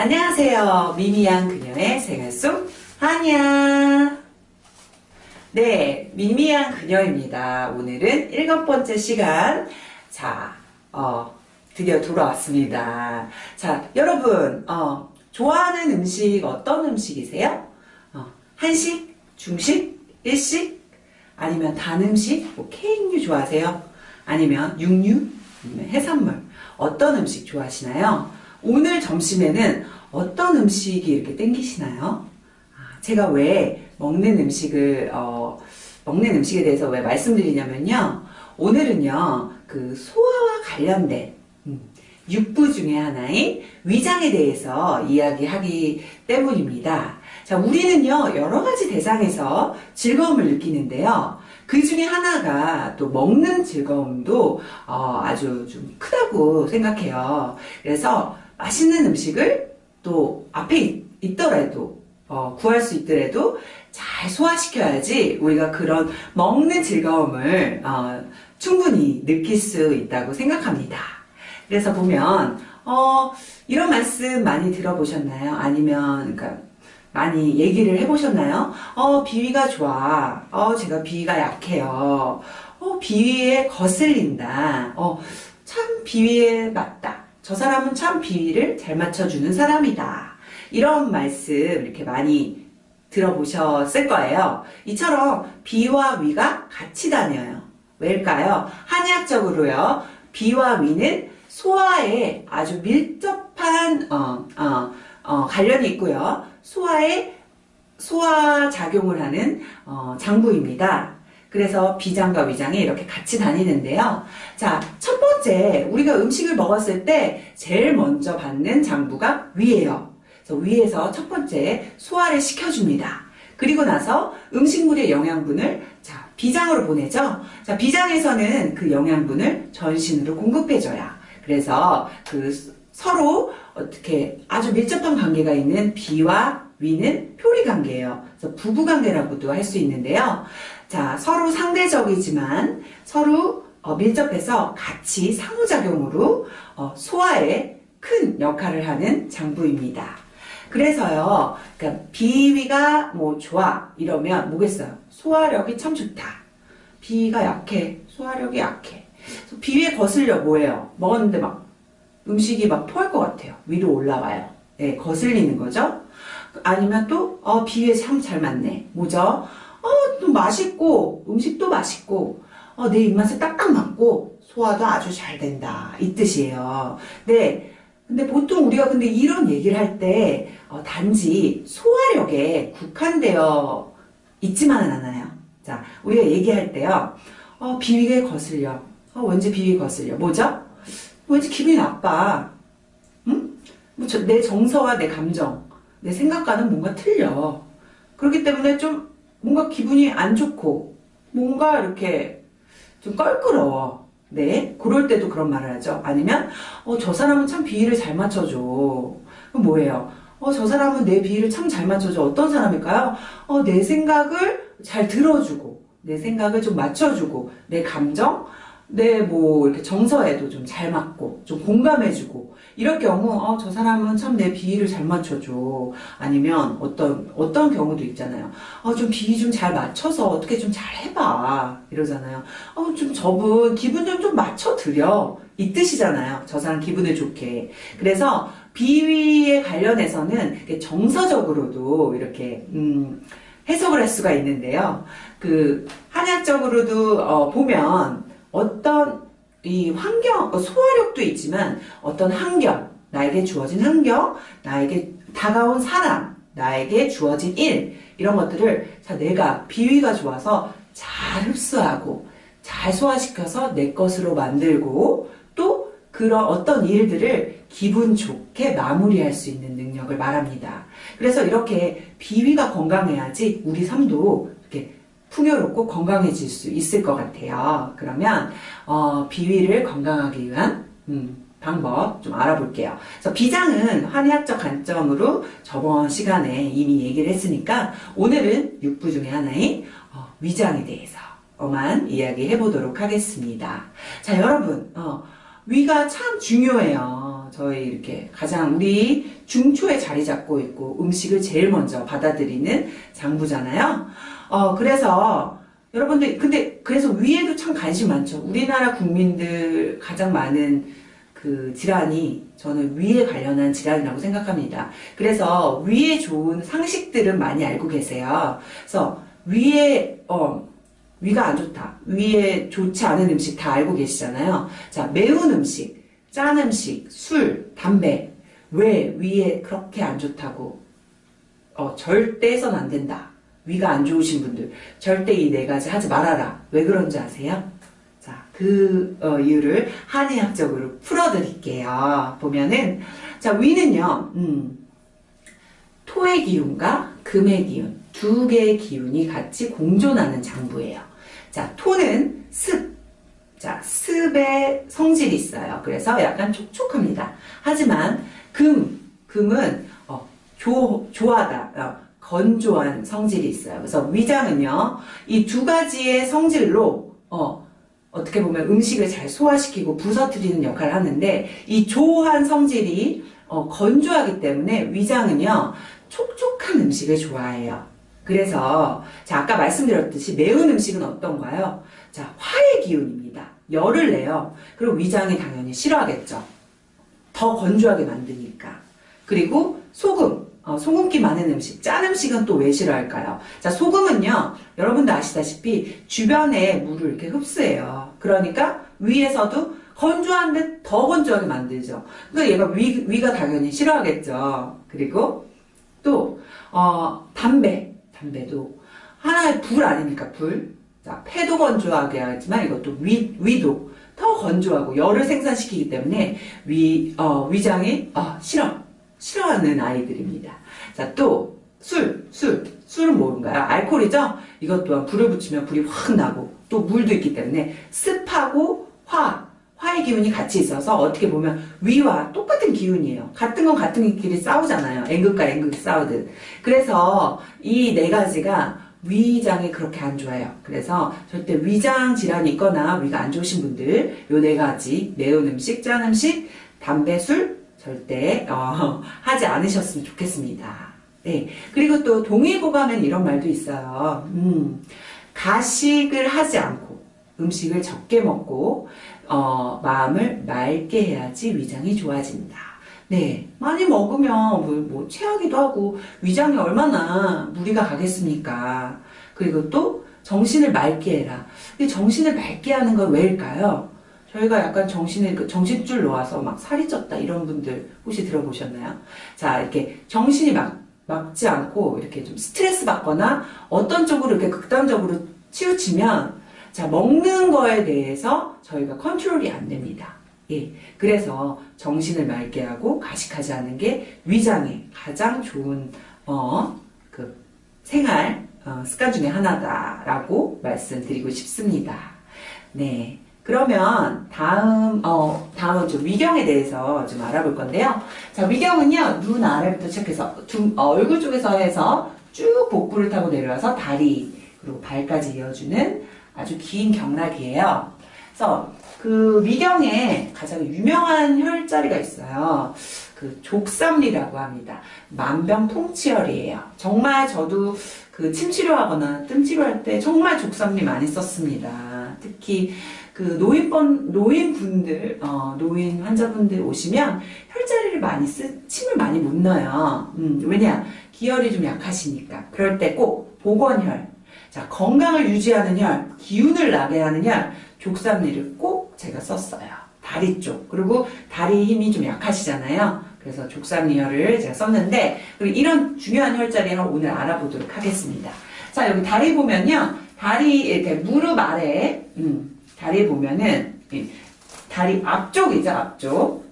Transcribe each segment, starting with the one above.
안녕하세요. 미미한 그녀의 생활 속 한이야. 네, 미미한 그녀입니다. 오늘은 일곱 번째 시간. 자, 어, 드디어 돌아왔습니다. 자, 여러분, 어, 좋아하는 음식 어떤 음식이세요? 어, 한식, 중식, 일식, 아니면 단 음식, 뭐 케이크류 좋아하세요? 아니면 육류, 해산물, 어떤 음식 좋아하시나요? 오늘 점심에는 어떤 음식이 이렇게 땡기시나요? 아, 제가 왜 먹는 음식을 어, 먹는 음식에 대해서 왜 말씀드리냐면요. 오늘은요 그 소화와 관련된 음, 육부 중에 하나인 위장에 대해서 이야기하기 때문입니다. 자, 우리는요 여러 가지 대상에서 즐거움을 느끼는데요. 그 중에 하나가 또 먹는 즐거움도 어, 아주 좀 크다고 생각해요. 그래서 맛있는 음식을 또 앞에 있더라도 어, 구할 수 있더라도 잘 소화시켜야지 우리가 그런 먹는 즐거움을 어, 충분히 느낄 수 있다고 생각합니다. 그래서 보면 어, 이런 말씀 많이 들어보셨나요? 아니면 그러니까 많이 얘기를 해보셨나요? 어, 비위가 좋아. 어, 제가 비위가 약해요. 어, 비위에 거슬린다. 어, 참 비위에 맞다. 저 사람은 참 비위를 잘 맞춰주는 사람이다. 이런 말씀 이렇게 많이 들어보셨을 거예요. 이처럼 비와 위가 같이 다녀요. 왜일까요? 한의학적으로요. 비와 위는 소화에 아주 밀접한 어, 어, 어, 관련이 있고요. 소화에 소화 작용을 하는 어, 장부입니다. 그래서 비장과 위장이 이렇게 같이 다니는데요. 자, 첫 번째 우리가 음식을 먹었을 때 제일 먼저 받는 장부가 위예요. 그래서 위에서 첫 번째 소화를 시켜줍니다. 그리고 나서 음식물의 영양분을 자, 비장으로 보내죠. 자, 비장에서는 그 영양분을 전신으로 공급해줘야. 그래서 그 서로 어떻게 아주 밀접한 관계가 있는 비와 위는 표리 관계예요. 그래서 부부 관계라고도 할 수 있는데요. 자, 서로 상대적이지만 서로 어, 밀접해서 같이 상호작용으로 어, 소화에 큰 역할을 하는 장부입니다. 그래서요, 그러니까 비위가 뭐 좋아 이러면 뭐겠어요? 소화력이 참 좋다. 비위가 약해, 소화력이 약해. 비위에 거슬려 뭐예요? 먹었는데 막 음식이 막 토할 것 같아요. 위로 올라와요. 네, 거슬리는 거죠. 아니면 또 어, 비위에 참 잘 맞네. 뭐죠? 어, 또 맛있고 음식도 맛있고 어, 내 입맛에 딱딱 맞고 소화도 아주 잘 된다 이 뜻이에요. 네. 근데 보통 우리가 근데 이런 얘기를 할때 어, 단지 소화력에 국한되어 있지만은 않아요. 자, 우리가 얘기할 때요. 어, 비위에 거슬려. 어, 왠지 비위 거슬려. 뭐죠? 왠지 기분이 나빠. 응? 뭐 저, 내 정서와 내 감정, 내 생각과는 뭔가 틀려. 그렇기 때문에 좀 뭔가 기분이 안 좋고 뭔가 이렇게 좀 껄끄러워. 네, 그럴 때도 그런 말을 하죠. 아니면 어, 저 사람은 참 비위를 잘 맞춰줘. 그럼 뭐예요? 어, 저 사람은 내 비위를 참 잘 맞춰줘. 어떤 사람일까요? 어, 내 생각을 잘 들어주고 내 생각을 좀 맞춰주고 내 감정, 내 뭐 이렇게 정서에도 좀 잘 맞고 좀 공감해주고 이럴 경우 어, 저 사람은 참 내 비위를 잘 맞춰줘. 아니면 어떤 어떤 경우도 있잖아요. 어, 좀 비위 좀 잘 맞춰서 어떻게 좀 잘 해봐. 이러잖아요. 어, 좀 저분 기분 좀 좀 맞춰드려. 이 뜻이잖아요. 저 사람 기분을 좋게. 그래서 비위에 관련해서는 정서적으로도 이렇게 음, 해석을 할 수가 있는데요. 그 한약적으로도 어, 보면 어떤 이 환경, 어, 소화력도 있지만 어떤 환경, 나에게 주어진 환경, 나에게 다가온 사람, 나에게 주어진 일 이런 것들을 자 내가 비위가 좋아서 잘 흡수하고 잘 소화시켜서 내 것으로 만들고 또 그런 어떤 일들을 기분 좋게 마무리할 수 있는 능력을 말합니다. 그래서 이렇게 비위가 건강해야지 우리 삶도 풍요롭고 건강해질 수 있을 것 같아요. 그러면 어, 비위를 건강하기 위한 음, 방법 좀 알아볼게요. 그래서 비장은 한의학적 관점으로 저번 시간에 이미 얘기를 했으니까 오늘은 육부 중에 하나인 어, 위장에 대해서만 이야기 해 보도록 하겠습니다. 자 여러분 어, 위가 참 중요해요. 저희 이렇게 가장 우리 중초에 자리 잡고 있고 음식을 제일 먼저 받아들이는 장부잖아요. 어, 그래서 여러분들, 근데 그래서 위에도 참 관심 많죠. 우리나라 국민들 가장 많은 그 질환이 저는 위에 관련한 질환이라고 생각합니다. 그래서 위에 좋은 상식들은 많이 알고 계세요. 그래서 위에, 어, 위가 안 좋다. 위에 좋지 않은 음식 다 알고 계시잖아요. 자, 매운 음식, 짠 음식, 술, 담배. 왜 위에 그렇게 안 좋다고? 어, 절대 해선 안 된다. 위가 안 좋으신 분들. 절대 이 네 가지 하지 말아라. 왜 그런지 아세요? 자, 그 어, 이유를 한의학적으로 풀어드릴게요. 보면은, 자, 위는요, 음, 토의 기운과 금의 기운, 두 개의 기운이 같이 공존하는 장부예요. 자, 토는 습. 자, 습의 성질이 있어요. 그래서 약간 촉촉합니다. 하지만 금, 금은 어, 조, 조하다, 어, 건조한 성질이 있어요. 그래서 위장은요, 이 두 가지의 성질로 어, 어떻게 보면 음식을 잘 소화시키고 부서뜨리는 역할을 하는데 이 조한 성질이 어, 건조하기 때문에 위장은요 촉촉한 음식을 좋아해요. 그래서 자 아까 말씀드렸듯이 매운 음식은 어떤가요? 자 화의 기운입니다. 열을 내요. 그리고 위장이 당연히 싫어하겠죠. 더 건조하게 만드니까. 그리고 소금. 어, 소금기 많은 음식, 짠 음식은 또 왜 싫어할까요? 자, 소금은요, 여러분도 아시다시피 주변에 물을 이렇게 흡수해요. 그러니까 위에서도 건조한데 더 건조하게 만들죠. 그러니까 얘가 위, 위가 당연히 싫어하겠죠. 그리고 또, 어, 담배. 담배도 하나의 불 아닙니까? 불. 자, 폐도 건조하게 하지만 이것도 위, 위도 더 건조하고 열을 생산시키기 때문에 위, 어, 위장이, 어, 싫어. 싫어하는 아이들입니다. 자, 또, 술, 술. 술은 뭔가요? 알코올이죠? 이것 또한 불을 붙이면 불이 확 나고, 또 물도 있기 때문에 습하고 화, 화의 기운이 같이 있어서 어떻게 보면 위와 똑같은 기운이에요. 같은 건 같은 끼리 싸우잖아요. N극과 N극이 싸우듯. 그래서 이 네 가지가 위장이 그렇게 안 좋아요. 그래서 절대 위장 질환이 있거나 위가 안 좋으신 분들 요 네 가지 매운 음식, 짠 음식, 담배, 술 절대 어, 하지 않으셨으면 좋겠습니다. 네. 그리고 또 동의보감엔 이런 말도 있어요. 음, 가식을 하지 않고 음식을 적게 먹고 어, 마음을 맑게 해야지 위장이 좋아진다. 네, 많이 먹으면 뭐, 뭐 체하기도 하고 위장이 얼마나 무리가 가겠습니까? 그리고 또 정신을 맑게 해라. 근데 정신을 맑게 하는 건 왜일까요? 저희가 약간 정신을 그 정신줄 놓아서 막 살이 쪘다 이런 분들 혹시 들어보셨나요? 자 이렇게 정신이 막 막지 않고 이렇게 좀 스트레스 받거나 어떤 쪽으로 이렇게 극단적으로 치우치면 자 먹는 거에 대해서 저희가 컨트롤이 안 됩니다. 예, 그래서 정신을 맑게 하고 가식하지 않은 게 위장에 가장 좋은 어, 그 생활 어, 습관 중에 하나다라고 말씀드리고 싶습니다. 네. 그러면 다음 어 다음은 좀 위경에 대해서 좀 알아볼 건데요. 자 위경은요 눈 아래부터 시작해서 두, 어, 얼굴 쪽에서 해서 쭉 복부를 타고 내려와서 다리 그리고 발까지 이어주는 아주 긴 경락이에요. 그래서 그 위경에 가장 유명한 혈자리가 있어요. 그 족삼리라고 합니다. 만병통치혈이에요. 정말 저도 그 침 치료하거나 뜸 치료할 때 정말 족삼리 많이 썼습니다. 특히 그 노인번 노인분들 어, 노인 환자분들 오시면 혈자리를 많이 쓰 침을 많이 못 넣어요. 음, 왜냐 기혈이 좀 약하시니까 그럴 때꼭 복원혈 자 건강을 유지하는 혈 기운을 나게 하는 혈 족삼리를 꼭 제가 썼어요. 다리 쪽 그리고 다리 힘이 좀 약하시잖아요. 그래서 족삼리혈을 제가 썼는데 이런 중요한 혈자리를 오늘 알아보도록 하겠습니다. 자 여기 다리 보면요 다리 이렇게 무릎 아래 음, 다리 보면은 다리 앞쪽이죠 앞쪽.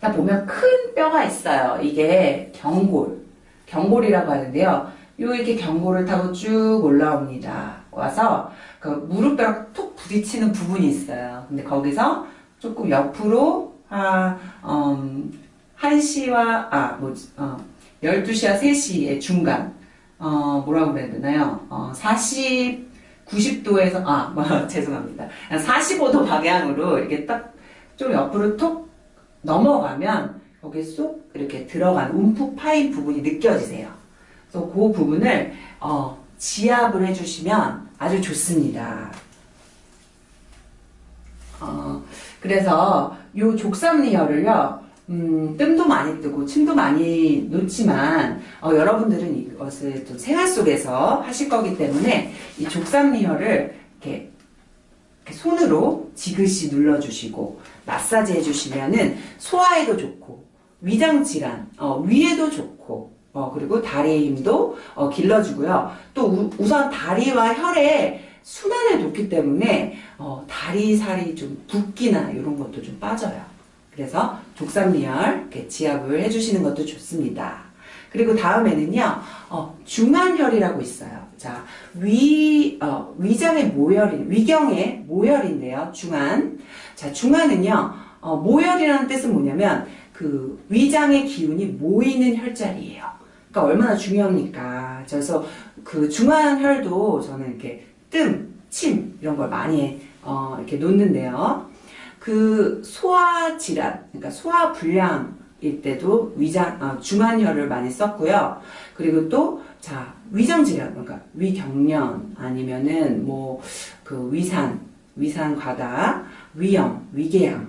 자 보면 큰 뼈가 있어요. 이게 경골. 경골이라고 하는데요. 요 이렇게 경골을 타고 쭉 올라옵니다. 와서 그 무릎뼈랑 톡 부딪히는 부분이 있어요. 근데 거기서 조금 옆으로 아, 음, 1시와 아 뭐지 어, 12시와 3시의 중간 어, 뭐라고 그래야 되나요? 어, 40 90도에서 아 뭐, 죄송합니다 45도 방향으로 이렇게 딱 좀 옆으로 톡 넘어가면 거기 쏙 이렇게 들어간 움푹 파인 부분이 느껴지세요. 그래서 그 부분을 어, 지압을 해주시면 아주 좋습니다. 어, 그래서 요 족삼리혈을요, 음, 뜸도 많이 뜨고 침도 많이 놓지만 어, 여러분들은 이것을 또 생활 속에서 하실 거기 때문에 이 족삼리혈을 이렇게, 이렇게 손으로 지그시 눌러주시고 마사지 해주시면은 소화에도 좋고 위장 질환, 어, 위에도 좋고 어, 그리고 다리의 힘도 어, 길러주고요. 또 우, 우선 다리와 혈에 순환을 돕기 때문에 어, 다리 살이 좀 붓기나 이런 것도 좀 빠져요. 그래서 족삼리열 지압을 해주시는 것도 좋습니다. 그리고 다음에는요, 어, 중환혈이라고 있어요. 자, 위, 어, 위장의 모혈인, 위경의 모혈인데요, 중환. 자, 중환은요, 어, 모혈이라는 뜻은 뭐냐면, 그, 위장의 기운이 모이는 혈자리예요. 그러니까 얼마나 중요합니까? 그래서 그 중환혈도 저는 이렇게 뜸, 침, 이런 걸 많이, 어, 이렇게 놓는데요. 그 소화 질환, 그러니까 소화 불량일 때도 위장, 아, 중환혈을 많이 썼고요. 그리고 또, 자, 위장 질환, 그러니까 위경련, 아니면은 뭐, 그 위산, 위산 과다, 위염, 위궤양,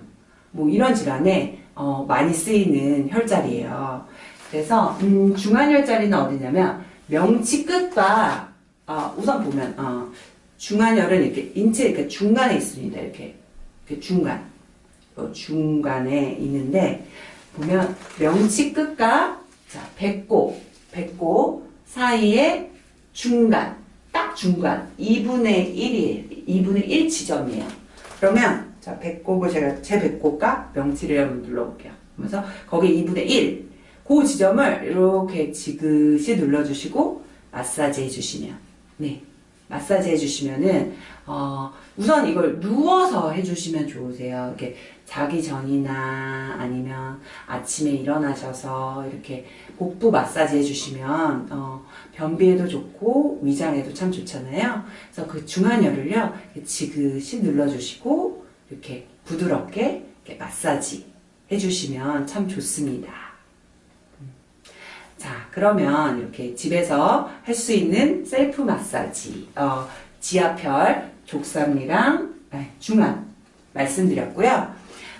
뭐 이런 질환에, 어, 많이 쓰이는 혈자리예요. 그래서, 음, 중환혈자리는 어디냐면, 명치 끝과, 어, 우선 보면, 어, 중환혈은 이렇게 인체 이렇게 중간에 있습니다. 이렇게. 그 중간, 어, 중간에 있는데 보면 명치 끝과 자 배꼽, 배꼽 사이에 중간, 딱 중간 2분의 1이에요. 2분의 1 지점이에요. 그러면 자 배꼽을 제가 제 배꼽과 명치를 한번 눌러볼게요. 그래서 거기 2분의 1, 그 지점을 이렇게 지그시 눌러주시고 마사지 해주시면 네. 마사지 해주시면은 어, 우선 이걸 누워서 해주시면 좋으세요. 이렇게 자기 전이나 아니면 아침에 일어나셔서 이렇게 복부 마사지 해주시면 어, 변비에도 좋고 위장에도 참 좋잖아요. 그래서 그 중환혈을요 지그시 눌러주시고 이렇게 부드럽게 이렇게 마사지 해주시면 참 좋습니다. 자, 그러면 이렇게 집에서 할 수 있는 셀프 마사지, 어, 지하혈, 족삼리랑 네, 중환 말씀드렸고요.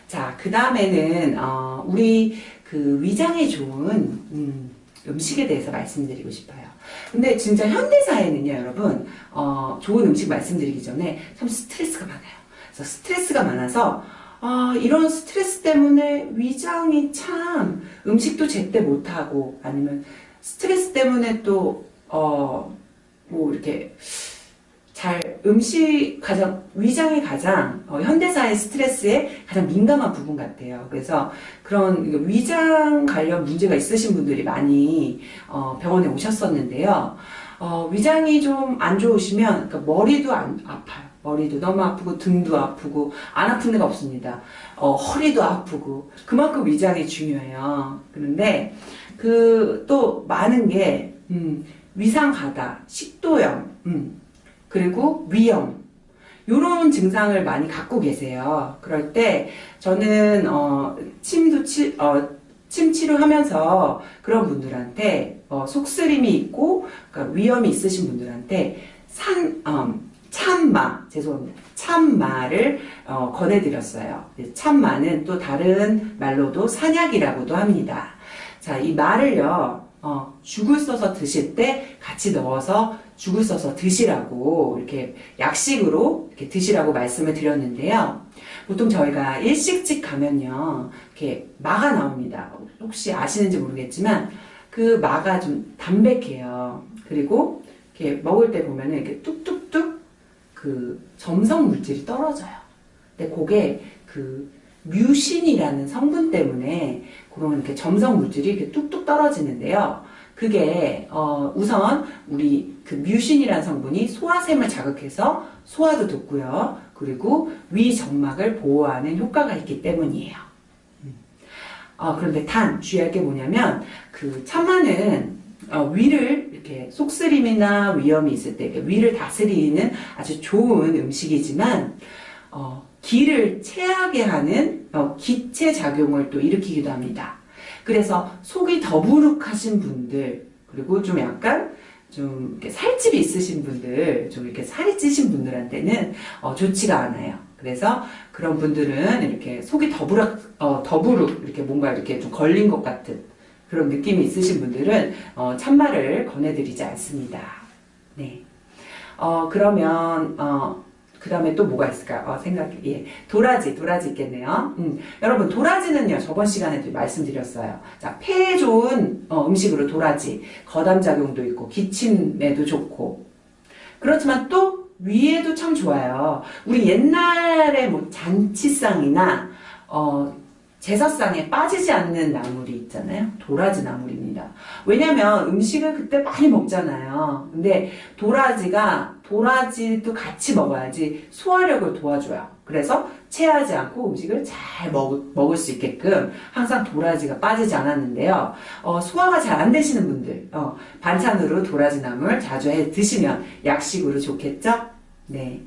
자, 그 다음에는 어, 우리 그 위장에 좋은 음, 음식에 대해서 말씀드리고 싶어요. 근데 진짜 현대사회는요, 여러분, 어, 좋은 음식 말씀드리기 전에 참 스트레스가 많아요. 그래서 스트레스가 많아서 아, 이런 스트레스 때문에 위장이 참 음식도 제때 못하고 아니면 스트레스 때문에 또, 어, 뭐 이렇게 잘 음식 가장, 위장이 가장 어, 현대사의 스트레스에 가장 민감한 부분 같아요. 그래서 그런 위장 관련 문제가 있으신 분들이 많이 어, 병원에 오셨었는데요. 어, 위장이 좀 안 좋으시면 그러니까 머리도 안, 아파요. 머리도 너무 아프고 등도 아프고 안 아픈 데가 없습니다. 어, 허리도 아프고 그만큼 위장이 중요해요. 그런데 그 또 많은 게 음, 위상 가다, 식도염, 음, 그리고 위염 이런 증상을 많이 갖고 계세요. 그럴 때 저는 어, 침도 치, 어, 침 치료하면서 그런 분들한테 어, 속쓰림이 있고 그러니까 위험이 있으신 분들한테 산 음, 참마 죄송합니다. 참마를 어, 권해드렸어요. 참마는 또 다른 말로도 산약이라고도 합니다. 자이 마를요 어, 죽을 써서 드실 때 같이 넣어서 죽을 써서 드시라고 이렇게 약식으로 이렇게 드시라고 말씀을 드렸는데요 보통 저희가 일식집 가면요 이렇게 마가 나옵니다 혹시 아시는지 모르겠지만 그 마가 좀 담백해요 그리고 이렇게 먹을 때 보면은 이렇게 뚝뚝뚝 그 점성 물질이 떨어져요. 근데 그게 그 뮤신이라는 성분 때문에 그런 이렇게 점성 물질이 이렇게 뚝뚝 떨어지는데요. 그게 어 우선 우리 그 뮤신이라는 성분이 소화샘을 자극해서 소화도 돕고요. 그리고 위 점막을 보호하는 효과가 있기 때문이에요. 음. 어, 그런데 단 주의할 게 뭐냐면 그 참마는 어, 위를 이렇게 속쓰림이나 위염이 있을 때 위를 다스리는 아주 좋은 음식이지만 어, 기를 체하게 하는 어, 기체 작용을 또 일으키기도 합니다. 그래서 속이 더부룩하신 분들 그리고 좀 약간 좀 이렇게 살집이 있으신 분들, 좀 이렇게 살이 찌신 분들한테는 어, 좋지가 않아요. 그래서 그런 분들은 이렇게 속이 더부룩, 어, 더부룩 이렇게 뭔가 이렇게 좀 걸린 것 같은 그런 느낌이 있으신 분들은 어, 참말을 권해드리지 않습니다. 네. 어, 그러면 어, 그 다음에 또 뭐가 있을까요? 어, 생각해. 예. 도라지, 도라지 있겠네요. 음, 여러분, 도라지는요, 저번 시간에도 말씀드렸어요. 자, 폐에 좋은 어, 음식으로 도라지. 거담작용도 있고, 기침에도 좋고. 그렇지만 또 위에도 참 좋아요. 우리 옛날에 뭐 잔치상이나, 어, 제사상에 빠지지 않는 나물이 있잖아요. 도라지 나물입니다. 왜냐면 음식을 그때 많이 먹잖아요. 근데 도라지가 도라지도 같이 먹어야지 소화력을 도와줘요. 그래서 체하지 않고 음식을 잘 먹, 먹을 수 있게끔 항상 도라지가 빠지지 않았는데요. 어, 소화가 잘 안 되시는 분들 어, 반찬으로 도라지 나물 자주 해 드시면 약식으로 좋겠죠? 네.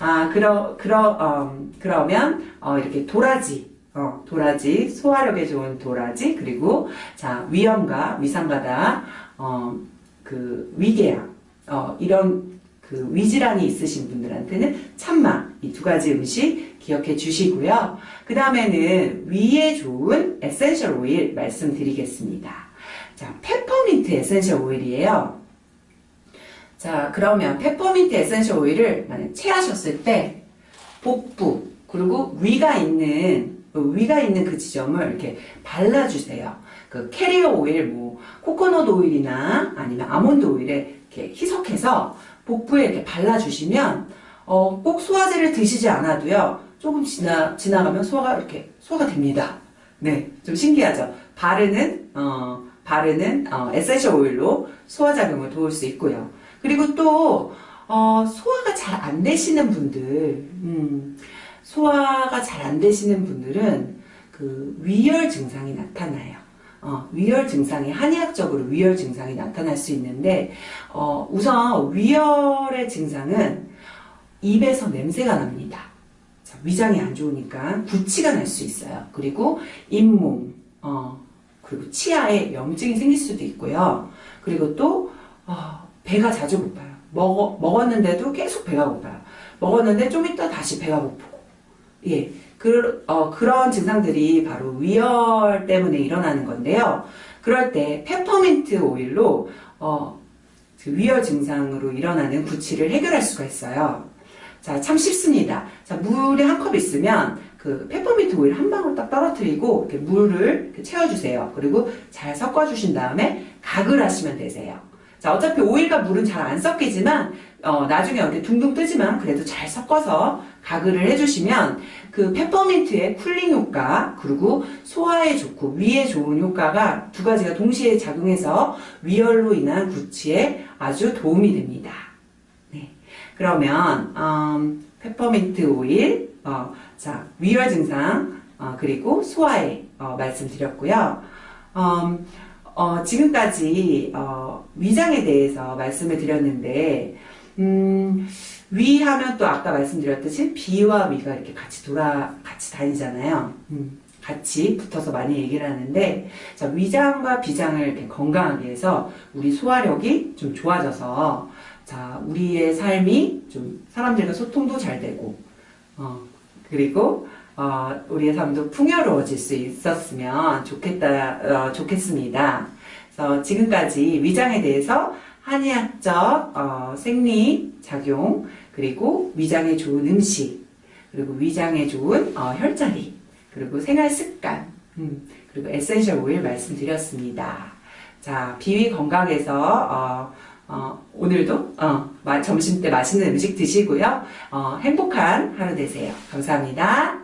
아, 그러, 그러, 음, 그러면, 어, 이렇게 도라지, 어, 도라지, 소화력에 좋은 도라지, 그리고, 자, 위염과 위산과다, 어, 그, 위궤양, 어, 이런 그 위질환이 있으신 분들한테는 참마, 이 두 가지 음식 기억해 주시고요. 그 다음에는 위에 좋은 essential 오일 말씀드리겠습니다. 자, 페퍼민트 essential 오일이에요. 자, 그러면 페퍼민트 essential 오일을 만약 체하셨을 때 복부, 그리고 위가 있는 위가 있는 그 지점을 이렇게 발라주세요. 그 캐리어 오일, 뭐 코코넛 오일이나 아니면 아몬드 오일에 이렇게 희석해서 복부에 이렇게 발라주시면 어, 꼭 소화제를 드시지 않아도요. 조금 지나 지나가면 소화가 이렇게 소화가 됩니다. 네, 좀 신기하죠. 바르는 어, 바르는 어, essential 오일로 소화 작용을 도울 수 있고요. 그리고 또 어, 소화가 잘 안 되시는 분들. 음, 소화가 잘 안 되시는 분들은 그 위열 증상이 나타나요. 어, 위열 증상이 한의학적으로 위열 증상이 나타날 수 있는데 어, 우선 위열의 증상은 입에서 냄새가 납니다. 자, 위장이 안 좋으니까 구취가 날 수 있어요. 그리고 잇몸, 어, 그리고 치아에 염증이 생길 수도 있고요. 그리고 또 어, 배가 자주 고파요. 먹, 먹었는데도 계속 배가 고파요. 먹었는데 좀 이따 다시 배가 고프고 예, 그, 어, 그런 증상들이 바로 위열 때문에 일어나는 건데요. 그럴 때 페퍼민트 오일로 어, 그 위열 증상으로 일어나는 구취를 해결할 수가 있어요. 자, 참 쉽습니다. 자, 물에 한 컵 있으면 그 페퍼민트 오일 한 방울 딱 떨어뜨리고 이렇게 물을 이렇게 채워주세요. 그리고 잘 섞어주신 다음에 가글 하시면 되세요. 자, 어차피 오일과 물은 잘 안 섞이지만 어, 나중에 이렇게 둥둥 뜨지만 그래도 잘 섞어서 가글을 해주시면 그 페퍼민트의 cooling 효과 그리고 소화에 좋고 위에 좋은 효과가 두 가지가 동시에 작용해서 위열로 인한 구취에 아주 도움이 됩니다. 네. 그러면 음, 페퍼민트 오일 어, 자 위열 증상 어, 그리고 소화에 어, 말씀드렸고요. 음, 어, 지금까지 어, 위장에 대해서 말씀을 드렸는데 음, 위 하면 또 아까 말씀드렸듯이 비와 위가 이렇게 같이 돌아 같이 다니잖아요. 음, 같이 붙어서 많이 얘기를 하는데 자, 위장과 비장을 이렇게 건강하게 해서 우리 소화력이 좀 좋아져서 자 우리의 삶이 좀 사람들과 소통도 잘 되고 어, 그리고 어, 우리의 삶도 풍요로워질 수 있었으면 좋겠다, 어, 좋겠습니다. 그래서 지금까지 위장에 대해서 한의학 적 어, 생리 작용, 그리고 위장에 좋은 음식, 그리고 위장에 좋은 어, 혈자리, 그리고 생활 습관, 음, 그리고 essential 오일 말씀드렸습니다. 자, 비위 건강에서 어, 어, 오늘도 어, 점심 때 맛있는 음식 드시고요. 어, 행복한 하루 되세요. 감사합니다.